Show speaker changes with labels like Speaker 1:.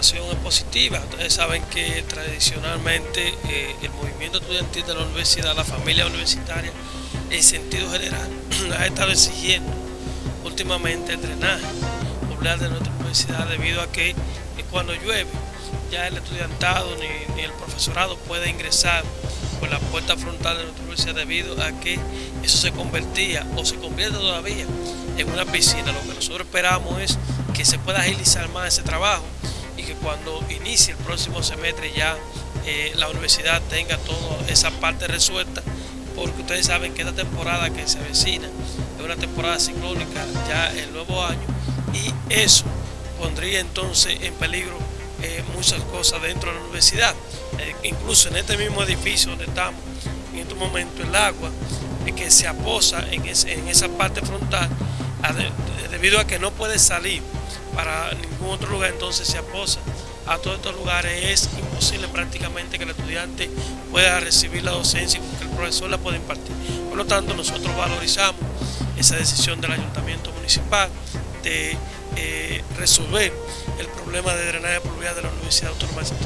Speaker 1: es positiva. Ustedes saben que tradicionalmente eh, el movimiento estudiantil de la universidad, la familia universitaria, en sentido general, ha estado exigiendo últimamente el drenaje popular de nuestra universidad debido a que cuando llueve ya el estudiantado ni, el profesorado puede ingresar por la puerta frontal de nuestra universidad debido a que eso se convertía o se convierte todavía en una piscina. Lo que nosotros esperamos es que se pueda agilizar más ese trabajo y que cuando inicie el próximo semestre ya eh, la universidad tenga toda esa parte resuelta porque ustedes saben que esta temporada que se avecina es una temporada ciclónica ya el nuevo año y eso pondría entonces en peligro eh, muchas cosas dentro de la universidad. Eh, incluso en este mismo edificio donde estamos, en este momento el agua que se aposa en esa parte frontal debido a que no puede salir para ningún otro lugar, entonces se aposa a todos estos lugares. Es imposible prácticamente que el estudiante pueda recibir la docencia y que el profesor la pueda impartir. Por lo tanto, nosotros valorizamos esa decisión del ayuntamiento municipal de eh, resolver el problema de drenaje pluvial de la Universidad Autónoma de Santo